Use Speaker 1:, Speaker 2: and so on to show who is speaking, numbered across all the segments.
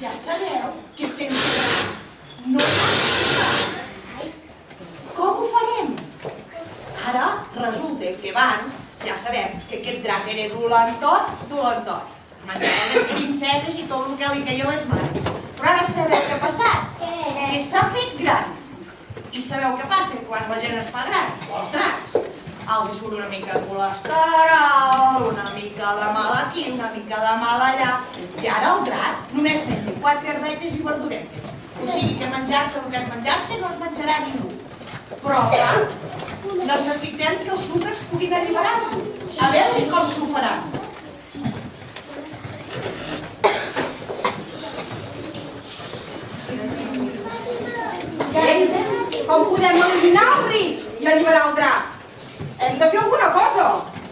Speaker 1: Ja sabeu que sense no. Com ho farem? Ara resulta que abans ja sabem que aquest drac era dolentot, dolentot. Menjava les princeses i tot el que li caia a les mans. Però ara sabeu què ha passat? Que s'ha fet gran. I sabeu què passa quan la gent es fa gran? Els dracs. Els hi surt una mica de colesterol, una mica de mal aquí, una mica de mal allà. I ara el drac només menja quatre herbetes i verduretes. O sigui que menjar-se el que és menjar-se no es menjarà ningú. Però, clar, necessitem que els sucres puguin alliberar-s'ho. A veure com s'ho faran.
Speaker 2: Com podem eliminar el ric i alliberar el drac? Hem de fer alguna cosa.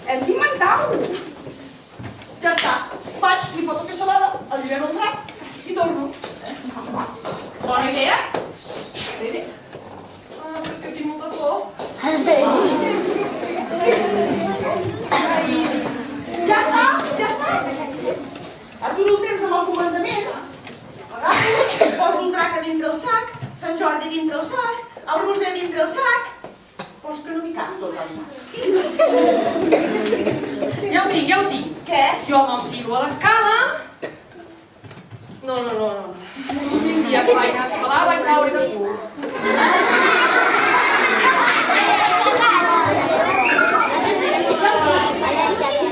Speaker 2: Hem d'inventar-ho.
Speaker 1: Ja està. Vaig, li foto aquesta salada, allibero el drac i torno. Bona idea? Bé, Ah, però és que tinc molta por.
Speaker 2: Ja està, ja està. Aturo el temps amb el comandament. Agafo, poso el drac a dintre el sac, Sant Jordi dintre el sac, el Roser dintre el sac. Però és que no m'hi cap tot el sac.
Speaker 3: Ja ho tinc, ja ho tinc.
Speaker 2: Què?
Speaker 3: Jo m'enfilo a l'escala. No, no, no, no. L'últim dia que vaig anar a escalar vaig caure de cul.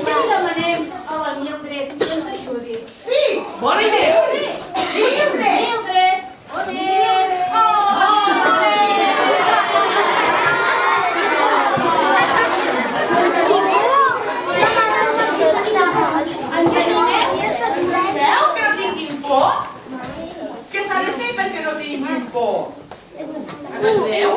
Speaker 4: Si demanem a la Mildred que ens ajudi?
Speaker 2: Sí!
Speaker 3: Bona idea!
Speaker 4: Mildred! On ets? Oh! Ens animem?
Speaker 2: Veu que no tinguin por? Què s'ha de fer perquè no tinguin por?
Speaker 3: Ens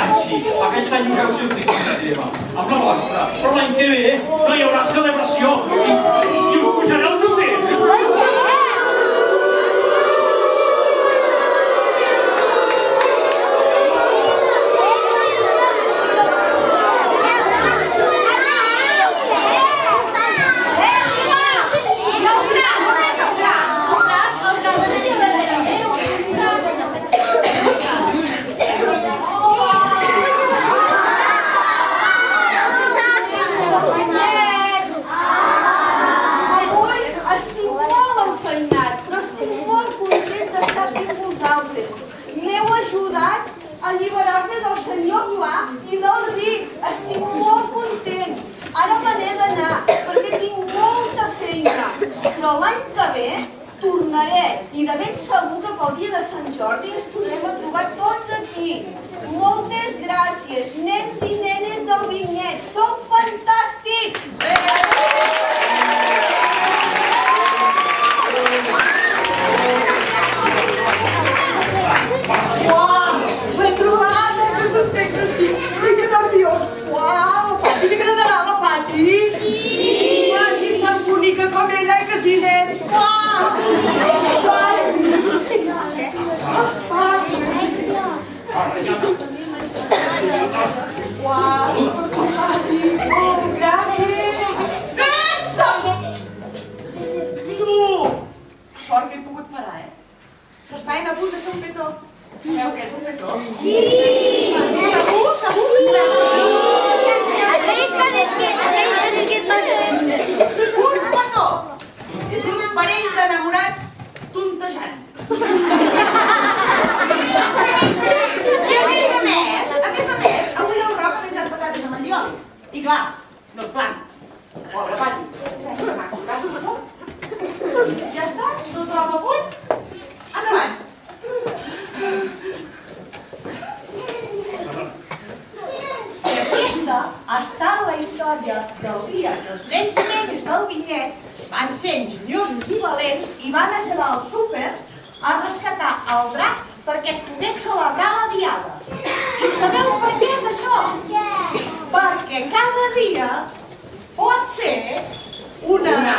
Speaker 5: Aquest any sí, aquest any us heu sentit una teva, amb la vostra, però l'any que ve no hi haurà celebració i, i us pujaré el lloguer.
Speaker 2: Avui estic molt enfeinat, però estic molt content d'estar vosaltres. M'heu ajudat a alliberar-me del senyor Pla i del Ric. Estic molt content. Ara me n'he d'anar, perquè tinc molta feina. Però l'any que ve tornaré i de ben segur que pel dia de Sant Jordi ens tornem a trobar tots aquí. Moltes gràcies, nens i nenes del Vinyet. Sou fantàstics! Uau, Sort a eh? punt de fer un petó. Sabeu què és un petó? Sí! Història del dia que els nens i nenes del vinyet van ser enginyosos i valents i van ajudar els súpers a rescatar el drac perquè es pogués celebrar la diada. I sabeu per què és això? Perquè cada dia pot ser una, una